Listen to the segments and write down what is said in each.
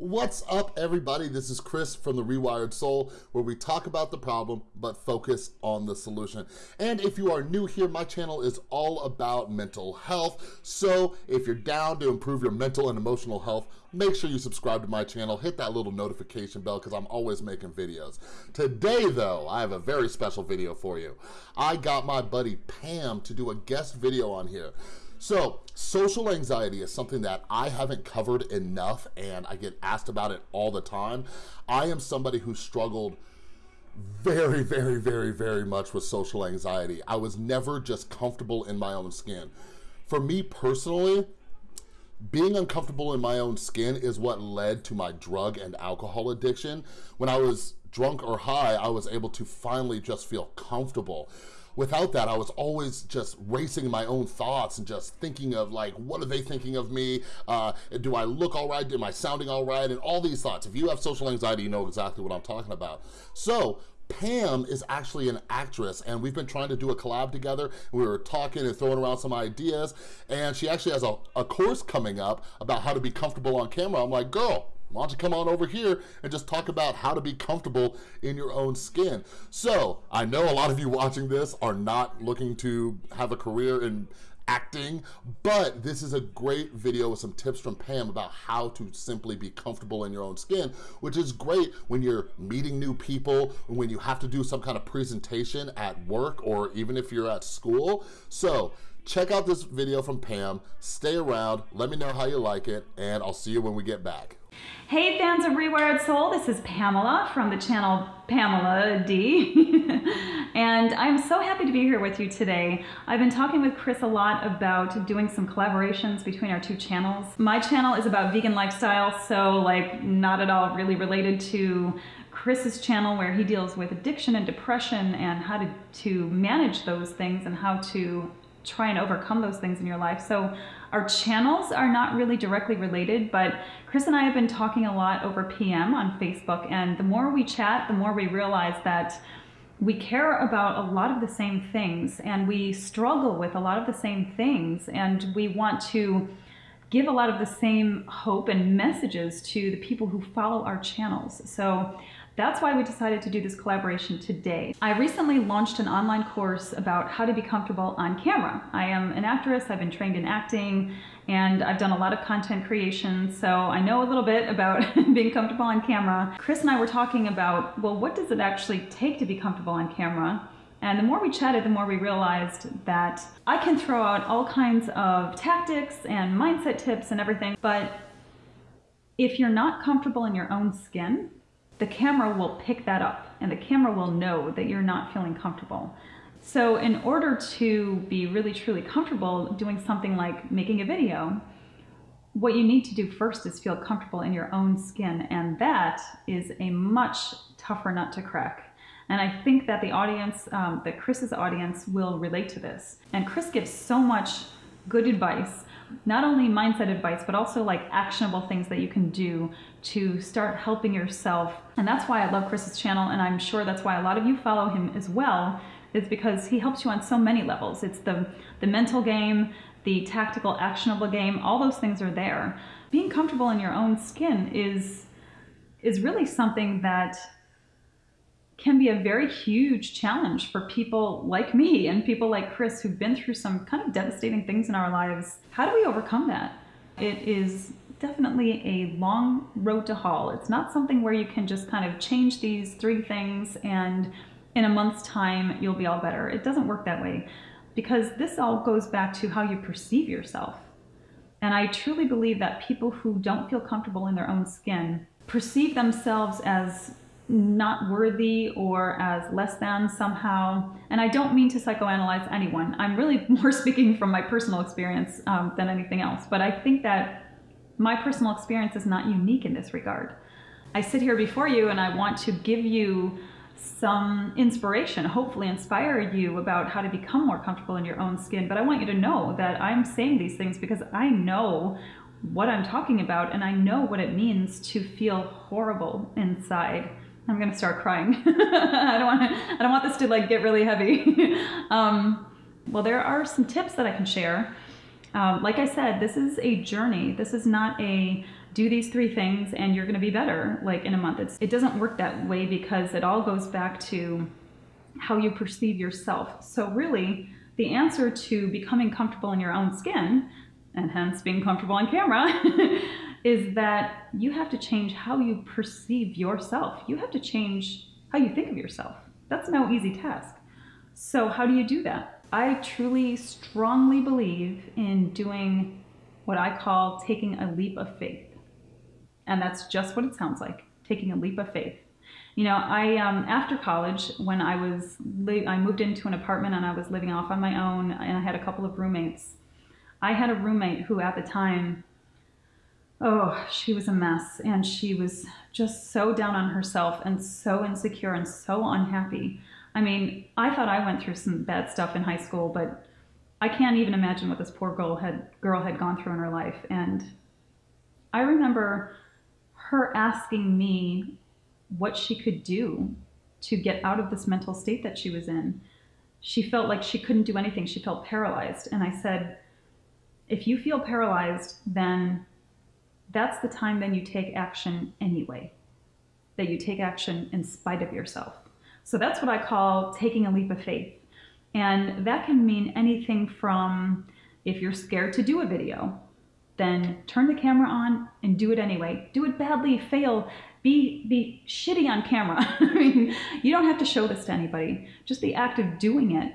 What's up, everybody? This is Chris from The Rewired Soul, where we talk about the problem, but focus on the solution. And if you are new here, my channel is all about mental health. So if you're down to improve your mental and emotional health, make sure you subscribe to my channel, hit that little notification bell, because I'm always making videos. Today, though, I have a very special video for you. I got my buddy Pam to do a guest video on here. So social anxiety is something that I haven't covered enough and I get asked about it all the time. I am somebody who struggled very, very, very, very much with social anxiety. I was never just comfortable in my own skin. For me personally, being uncomfortable in my own skin is what led to my drug and alcohol addiction. When I was drunk or high, I was able to finally just feel comfortable without that, I was always just racing my own thoughts and just thinking of like, what are they thinking of me? Uh, do I look all right? Am I sounding all right? And all these thoughts. If you have social anxiety, you know exactly what I'm talking about. So Pam is actually an actress and we've been trying to do a collab together. We were talking and throwing around some ideas and she actually has a, a course coming up about how to be comfortable on camera. I'm like, girl, why don't you come on over here and just talk about how to be comfortable in your own skin. So I know a lot of you watching this are not looking to have a career in acting, but this is a great video with some tips from Pam about how to simply be comfortable in your own skin, which is great when you're meeting new people, when you have to do some kind of presentation at work, or even if you're at school. So check out this video from Pam, stay around, let me know how you like it, and I'll see you when we get back. Hey fans of Rewired Soul, this is Pamela from the channel Pamela D. and I'm so happy to be here with you today. I've been talking with Chris a lot about doing some collaborations between our two channels. My channel is about vegan lifestyle, so like not at all really related to Chris's channel where he deals with addiction and depression and how to, to manage those things and how to try and overcome those things in your life. So our channels are not really directly related, but Chris and I have been talking a lot over PM on Facebook, and the more we chat, the more we realize that we care about a lot of the same things and we struggle with a lot of the same things and we want to give a lot of the same hope and messages to the people who follow our channels. So that's why we decided to do this collaboration today. I recently launched an online course about how to be comfortable on camera. I am an actress, I've been trained in acting, and I've done a lot of content creation, so I know a little bit about being comfortable on camera. Chris and I were talking about, well, what does it actually take to be comfortable on camera? And the more we chatted, the more we realized that I can throw out all kinds of tactics and mindset tips and everything, but if you're not comfortable in your own skin, the camera will pick that up and the camera will know that you're not feeling comfortable. So in order to be really truly comfortable doing something like making a video, what you need to do first is feel comfortable in your own skin and that is a much tougher nut to crack. And I think that the audience, um, that Chris's audience will relate to this. And Chris gives so much good advice not only mindset advice, but also like actionable things that you can do to start helping yourself. And that's why I love Chris's channel, and I'm sure that's why a lot of you follow him as well, is because he helps you on so many levels. It's the, the mental game, the tactical, actionable game, all those things are there. Being comfortable in your own skin is, is really something that can be a very huge challenge for people like me and people like Chris who've been through some kind of devastating things in our lives. How do we overcome that? It is definitely a long road to haul. It's not something where you can just kind of change these three things and in a month's time you'll be all better. It doesn't work that way because this all goes back to how you perceive yourself. And I truly believe that people who don't feel comfortable in their own skin perceive themselves as not worthy or as less than somehow. And I don't mean to psychoanalyze anyone. I'm really more speaking from my personal experience um, than anything else. But I think that my personal experience is not unique in this regard. I sit here before you and I want to give you some inspiration, hopefully inspire you about how to become more comfortable in your own skin. But I want you to know that I'm saying these things because I know what I'm talking about and I know what it means to feel horrible inside I'm gonna start crying. I don't want to. I don't want this to like get really heavy. um, well, there are some tips that I can share. Um, like I said, this is a journey. This is not a do these three things and you're to be better like in a month. It's, it doesn't work that way because it all goes back to how you perceive yourself. So really, the answer to becoming comfortable in your own skin, and hence being comfortable on camera, is that you have to change how you perceive yourself. You have to change how you think of yourself. That's no easy task. So how do you do that? I truly, strongly believe in doing what I call taking a leap of faith. And that's just what it sounds like, taking a leap of faith. You know, I um, after college, when I was I moved into an apartment and I was living off on my own, and I had a couple of roommates. I had a roommate who, at the time, oh, she was a mess, and she was just so down on herself and so insecure and so unhappy. I mean, I thought I went through some bad stuff in high school, but I can't even imagine what this poor girl had girl had gone through in her life. And I remember her asking me what she could do to get out of this mental state that she was in. She felt like she couldn't do anything. She felt paralyzed. And I said, if you feel paralyzed, then that's the time then you take action anyway. That you take action in spite of yourself. So that's what I call taking a leap of faith. And that can mean anything from if you're scared to do a video, then turn the camera on and do it anyway. Do it badly, fail, be be shitty on camera. I mean, you don't have to show this to anybody. Just the act of doing it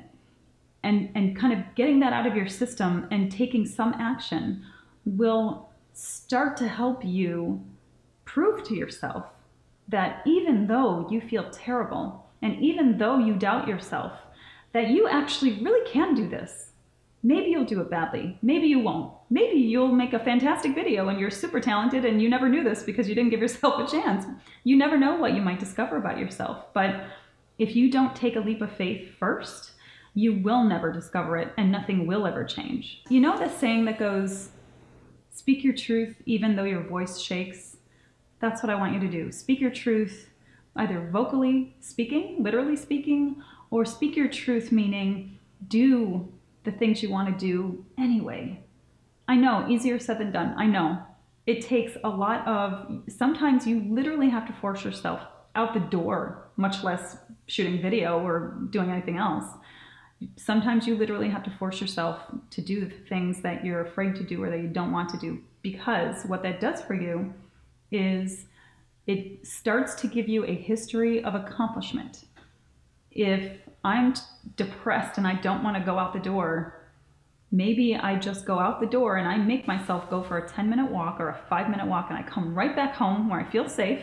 and and kind of getting that out of your system and taking some action will start to help you prove to yourself that even though you feel terrible and even though you doubt yourself, that you actually really can do this. Maybe you'll do it badly. Maybe you won't. Maybe you'll make a fantastic video and you're super talented and you never knew this because you didn't give yourself a chance. You never know what you might discover about yourself. But if you don't take a leap of faith first, you will never discover it and nothing will ever change. You know the saying that goes, speak your truth even though your voice shakes? That's what I want you to do. Speak your truth either vocally speaking, literally speaking, or speak your truth meaning do the things you want to do anyway. I know, easier said than done. I know. It takes a lot of, sometimes you literally have to force yourself out the door, much less shooting video or doing anything else. Sometimes you literally have to force yourself to do the things that you're afraid to do or that you don't want to do because what that does for you is it starts to give you a history of accomplishment. If I'm depressed and I don't want to go out the door, maybe I just go out the door and I make myself go for a 10 minute walk or a five minute walk and I come right back home where I feel safe.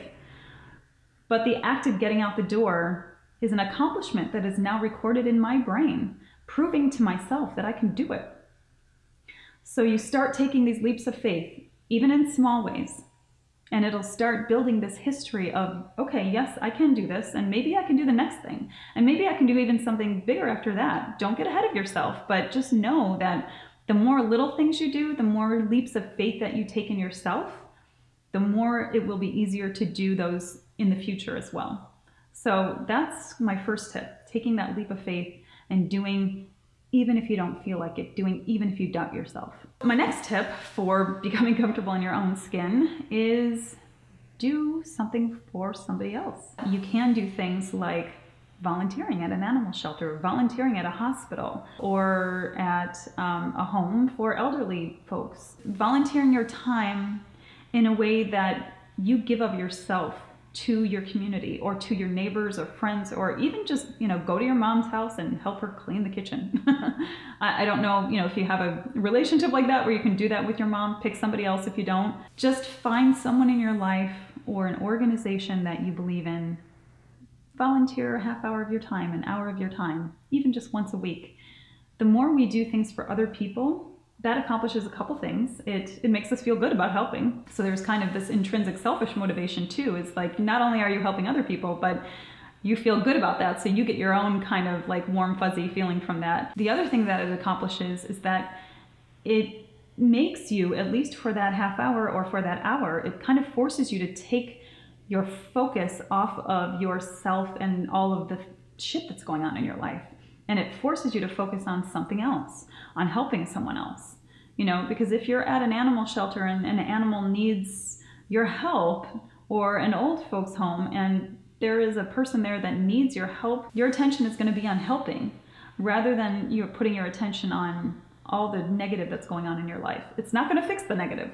But the act of getting out the door is an accomplishment that is now recorded in my brain, proving to myself that I can do it. So you start taking these leaps of faith, even in small ways and it'll start building this history of okay yes i can do this and maybe i can do the next thing and maybe i can do even something bigger after that don't get ahead of yourself but just know that the more little things you do the more leaps of faith that you take in yourself the more it will be easier to do those in the future as well so that's my first tip taking that leap of faith and doing even if you don't feel like it, doing even if you doubt yourself. My next tip for becoming comfortable in your own skin is do something for somebody else. You can do things like volunteering at an animal shelter, volunteering at a hospital, or at um, a home for elderly folks. Volunteering your time in a way that you give of yourself to your community or to your neighbors or friends or even just you know go to your mom's house and help her clean the kitchen. I, I, don't know you know if you have a relationship like that where you can do that with your mom pick somebody else if you don't. Just find someone in your life or an organization that you believe in. Volunteer a half hour of your time an hour of your time even just once a week. The more we do things for other people that accomplishes a couple things. It it makes us feel good about helping. So there's kind of this intrinsic selfish motivation too. It's like not only are you helping other people, but you feel good about that. So you get your own kind of like warm fuzzy feeling from that. The other thing that it accomplishes is that it makes you, at least for that half hour or for that hour, it kind of forces you to take your focus off of yourself and all of the shit that's going on in your life. And it forces you to focus on something else on helping someone else. You know, because if you're at an animal shelter and, an animal needs your help or an old folks home and there is a person there that needs your help, your attention is going to be on helping rather than you putting your attention on all the negative that's going on in your life. It's not going to fix the negative,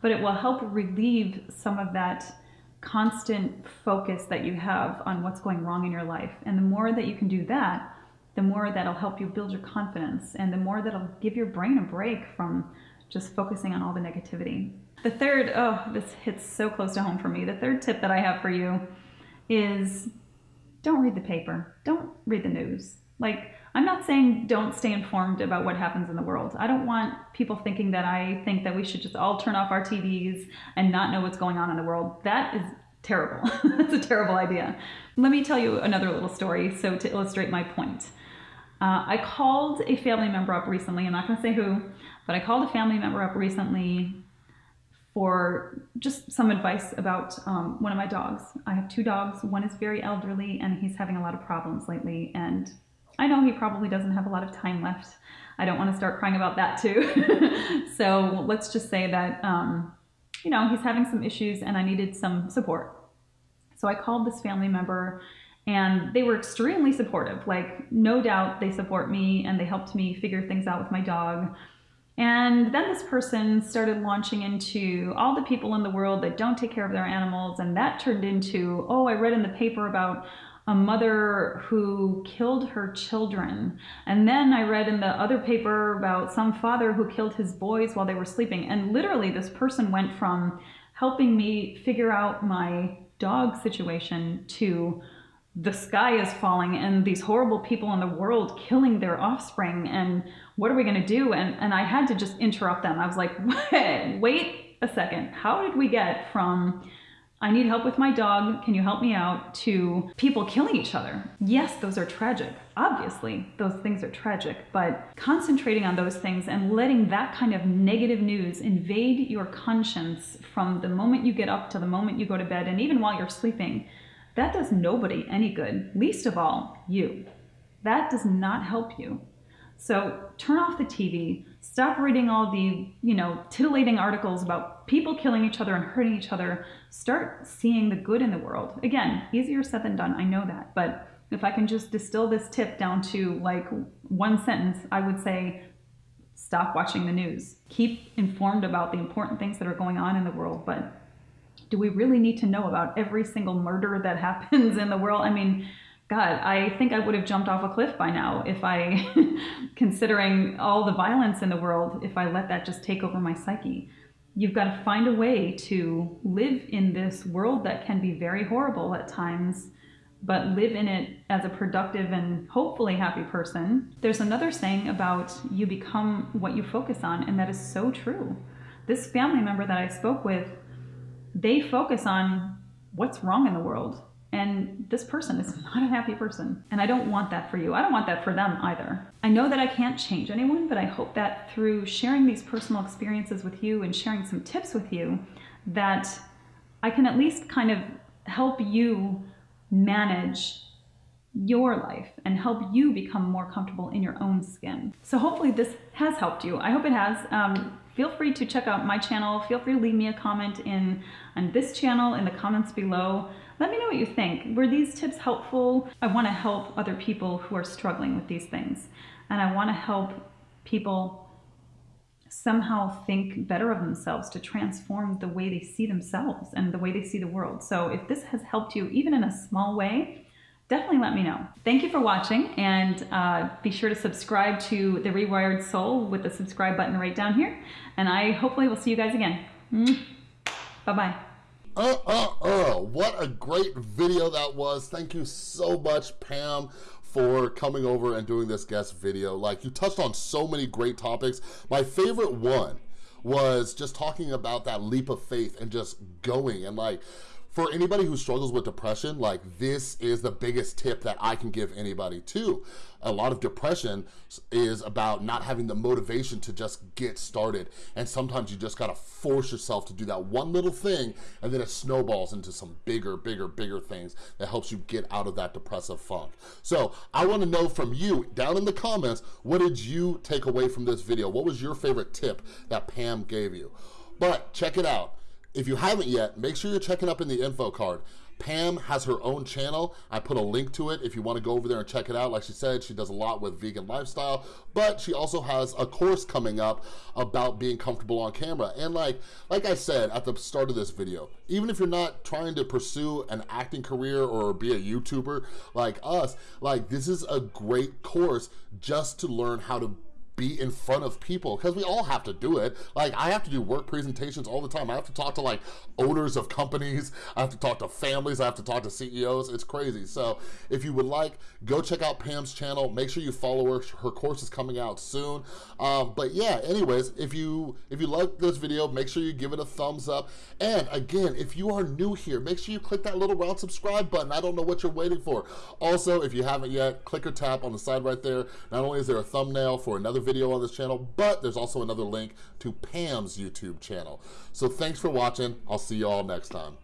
but it will help relieve some of that constant focus that you have on what's going wrong in your life. And the more that you can do that, the more that'll help you build your confidence and the more that'll give your brain a break from just focusing on all the negativity. The third, oh, this hits so close to home for me. The third tip that I have for you is don't read the paper. Don't read the news. Like, I'm not saying don't stay informed about what happens in the world. I don't want people thinking that I think that we should just all turn off our TVs and not know what's going on in the world. That is terrible. That's a terrible idea. Let me tell you another little story so to illustrate my point. Uh, I called a family member up recently. I'm not going to say who, but I called a family member up recently for just some advice about um, one of my dogs. I have two dogs. One is very elderly and he's having a lot of problems lately. And I know he probably doesn't have a lot of time left. I don't want to start crying about that too. so let's just say that, um, you know, he's having some issues and I needed some support. So I called this family member and they were extremely supportive. Like, no doubt they support me and they helped me figure things out with my dog. And then this person started launching into all the people in the world that don't take care of their animals. And that turned into, oh, I read in the paper about a mother who killed her children. And then I read in the other paper about some father who killed his boys while they were sleeping. And literally, this person went from helping me figure out my dog situation to the sky is falling and these horrible people in the world killing their offspring and what are we going to do? And and I had to just interrupt them. I was like wait, wait a second. How did we get from I need help with my dog. Can you help me out? to people killing each other. Yes those are tragic. Obviously those things are tragic but concentrating on those things and letting that kind of negative news invade your conscience from the moment you get up to the moment you go to bed and even while you're sleeping that does nobody any good, least of all you. That does not help you. So turn off the TV, stop reading all the, you know, titillating articles about people killing each other and hurting each other. Start seeing the good in the world. Again, easier said than done, I know that, but if I can just distill this tip down to like one sentence, I would say stop watching the news. Keep informed about the important things that are going on in the world, but do we really need to know about every single murder that happens in the world? I mean, God, I think I would have jumped off a cliff by now if I, considering all the violence in the world, if I let that just take over my psyche. You've got to find a way to live in this world that can be very horrible at times, but live in it as a productive and hopefully happy person. There's another saying about you become what you focus on, and that is so true. This family member that I spoke with they focus on what's wrong in the world. And this person is not a happy person. And I don't want that for you. I don't want that for them either. I know that I can't change anyone, but I hope that through sharing these personal experiences with you and sharing some tips with you, that I can at least kind of help you manage your life and help you become more comfortable in your own skin. So hopefully this has helped you. I hope it has. Um, feel free to check out my channel. Feel free to leave me a comment in on this channel in the comments below. Let me know what you think. Were these tips helpful? I want to help other people who are struggling with these things. And I want to help people somehow think better of themselves to transform the way they see themselves and the way they see the world. So if this has helped you even in a small way, definitely let me know. Thank you for watching and uh, be sure to subscribe to The Rewired Soul with the subscribe button right down here. And I hopefully will see you guys again. Bye-bye. Uh, uh, uh, what a great video that was. Thank you so much, Pam, for coming over and doing this guest video. Like, you touched on so many great topics. My favorite one was just talking about that leap of faith and just going and like, for anybody who struggles with depression, like this is the biggest tip that I can give anybody too. A lot of depression is about not having the motivation to just get started. And sometimes you just gotta force yourself to do that one little thing and then it snowballs into some bigger, bigger, bigger things that helps you get out of that depressive funk. So I wanna know from you down in the comments, what did you take away from this video? What was your favorite tip that Pam gave you? But check it out If you haven't yet, make sure you're checking up in the info card. Pam has her own channel. I put a link to it if you wanna go over there and check it out. Like she said, she does a lot with vegan lifestyle, but she also has a course coming up about being comfortable on camera. And like, like I said at the start of this video, even if you're not trying to pursue an acting career or be a YouTuber like us, like this is a great course just to learn how to be in front of people because we all have to do it. Like I have to do work presentations all the time. I have to talk to like owners of companies. I have to talk to families. I have to talk to CEOs. It's crazy. So if you would like, go check out Pam's channel. Make sure you follow her. Her course is coming out soon. Um, but yeah, anyways, if you if you like this video, make sure you give it a thumbs up. And again, if you are new here, make sure you click that little round subscribe button. I don't know what you're waiting for. Also, if you haven't yet, click or tap on the side right there. Not only is there a thumbnail for another video video on this channel, but there's also another link to Pam's YouTube channel. So thanks for watching. I'll see you all next time.